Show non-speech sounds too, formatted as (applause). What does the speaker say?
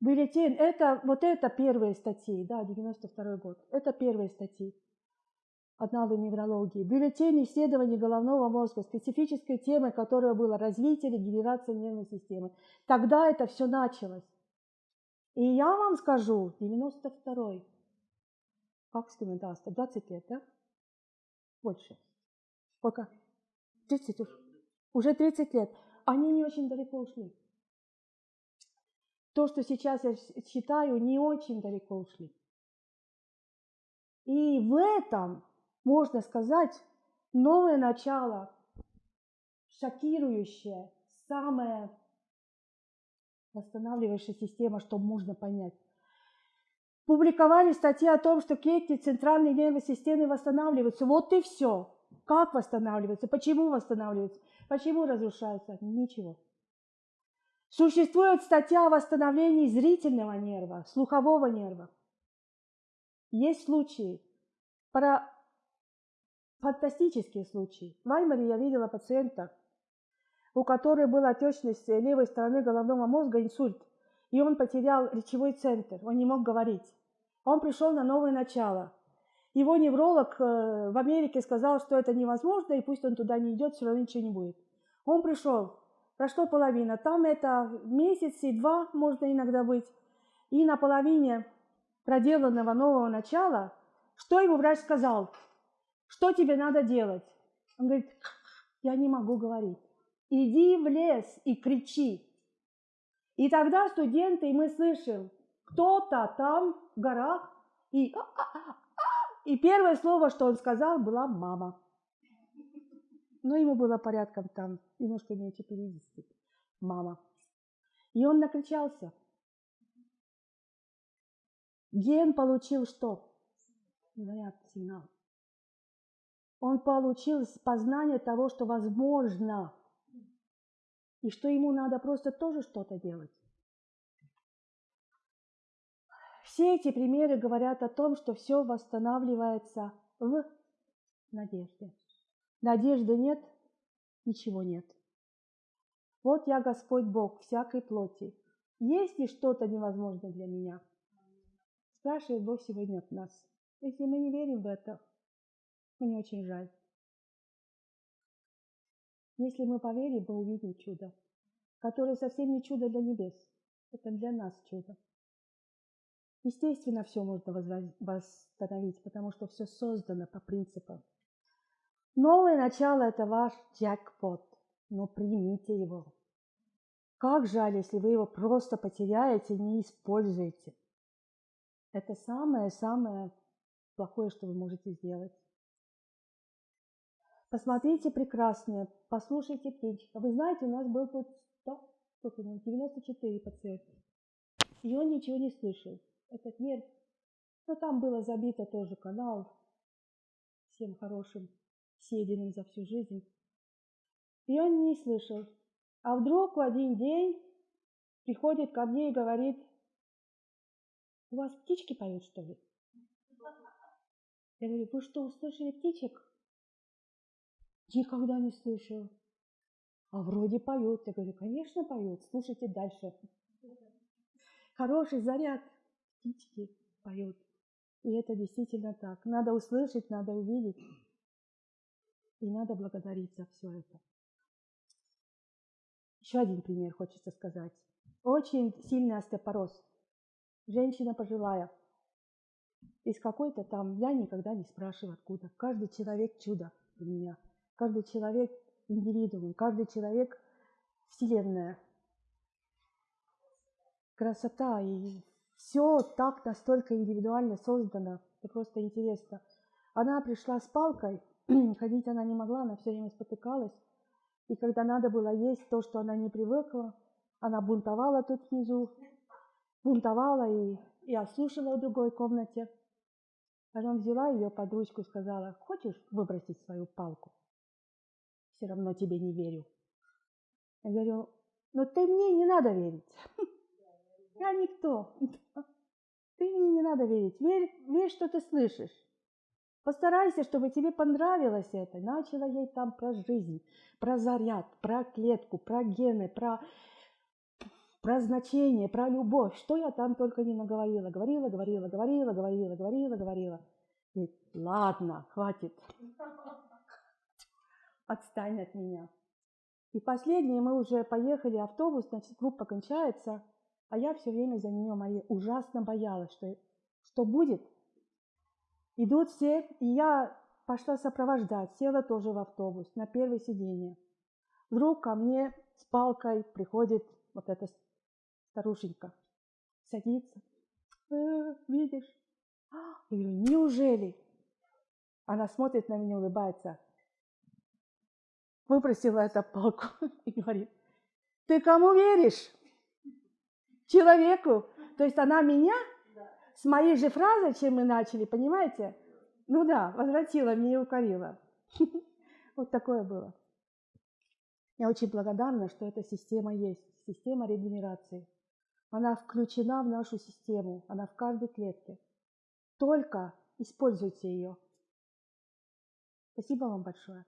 Бюллетень, это, вот это первые статьи, да, 92 год. Это первые статьи. Одна неврологии. Бюллетень исследований головного мозга, специфической темой которой было развитие регенерация нервной системы. Тогда это все началось. И я вам скажу, 92-й, как с кем 20 лет, да? Больше. Сколько? 30 уже. Уже 30 лет. Они не очень далеко ушли. То, что сейчас я считаю, не очень далеко ушли. И в этом, можно сказать, новое начало, шокирующее, самое восстанавливающая система, что можно понять. Публиковали статьи о том, что клетки центральной нервной системы восстанавливаются. Вот и все. Как восстанавливаются? Почему восстанавливаются? Почему разрушаются? Ничего. Существует статья о восстановлении зрительного нерва, слухового нерва. Есть случаи, про фантастические случаи. В Ваймаре я видела пациента, у которой была отечность левой стороны головного мозга, инсульт, и он потерял речевой центр, он не мог говорить. Он пришел на новое начало. Его невролог э, в Америке сказал, что это невозможно, и пусть он туда не идет, все равно ничего не будет. Он пришел, прошло половина, там это месяц и два можно иногда быть, и на половине проделанного нового начала, что ему врач сказал? Что тебе надо делать? Он говорит, я не могу говорить иди в лес и кричи. И тогда студенты, и мы слышим, кто-то там в горах, и, «А, а, а, и первое слово, что он сказал, была мама. Но ему было порядком там, немножко меньше 50. Мама. И он накричался. Ген получил что? Говорят, сигнал. Он получил познание того, что возможно – и что ему надо просто тоже что-то делать. Все эти примеры говорят о том, что все восстанавливается в надежде. Надежды нет, ничего нет. Вот я Господь Бог всякой плоти. Есть ли что-то невозможное для меня? Спрашивает Бог сегодня от нас. Если мы не верим в это, мне очень жаль. Если мы поверим, мы увидим чудо, которое совсем не чудо для небес, это для нас чудо. Естественно, все можно восстановить, потому что все создано по принципам. Новое начало – это ваш джекпот, но примите его. Как жаль, если вы его просто потеряете, не используете. Это самое-самое плохое, что вы можете сделать. Посмотрите прекрасное, послушайте птичек. Вы знаете, у нас был тут 100, сколько, 94 пациента. И он ничего не слышал. Этот нерв, но там было забито тоже канал всем хорошим, съеденным за всю жизнь. И он не слышал. А вдруг в один день приходит ко мне и говорит, у вас птички поют, что ли? Я говорю, вы что, услышали птичек? Никогда не слышал. А вроде поет. Я говорю, конечно поет, слушайте дальше. Хороший заряд. Птички поют. И это действительно так. Надо услышать, надо увидеть. И надо благодарить за все это. Еще один пример хочется сказать. Очень сильный остеопороз. Женщина пожилая. Из какой-то там, я никогда не спрашиваю откуда. Каждый человек чудо для меня – Каждый человек индивидуум, каждый человек вселенная. Красота и все так настолько индивидуально создано, это просто интересно. Она пришла с палкой, (clears throat) ходить она не могла, она все время спотыкалась. И когда надо было есть то, что она не привыкла, она бунтовала тут внизу, бунтовала и, и отслушивала в другой комнате. Потом взяла ее под ручку и сказала, хочешь выбросить свою палку? все равно тебе не верю. Я говорю, но ты мне не надо верить. (laughs) Я никто. (laughs) Ты мне не надо верить. Верь, верь, что ты слышишь. Постарайся, чтобы тебе понравилось это. Начала ей там про жизнь, про заряд, про клетку, про гены, про про значение, про любовь. Что я там только не наговорила. Говорила, говорила, говорила, говорила, говорила, говорила. И ладно, хватит. Отстань от меня. И последнее, мы уже поехали, автобус, значит, группа кончается, а я все время за нее моей ужасно боялась, что, что будет. Идут все, и я пошла сопровождать, села тоже в автобус на первое сиденье. Вдруг ко мне с палкой приходит вот эта старушенька, садится. Э, видишь? Я говорю, неужели? Она смотрит на меня, улыбается выпросила эту палку (laughs) и говорит, ты кому веришь? Человеку. То есть она меня с моей же фразой, чем мы начали, понимаете? Ну да, возвратила мне и укорила. (laughs) Вот такое было. Я очень благодарна, что эта система есть, система регенерации. Она включена в нашу систему, она в каждой клетке. Только используйте ее. Спасибо вам большое.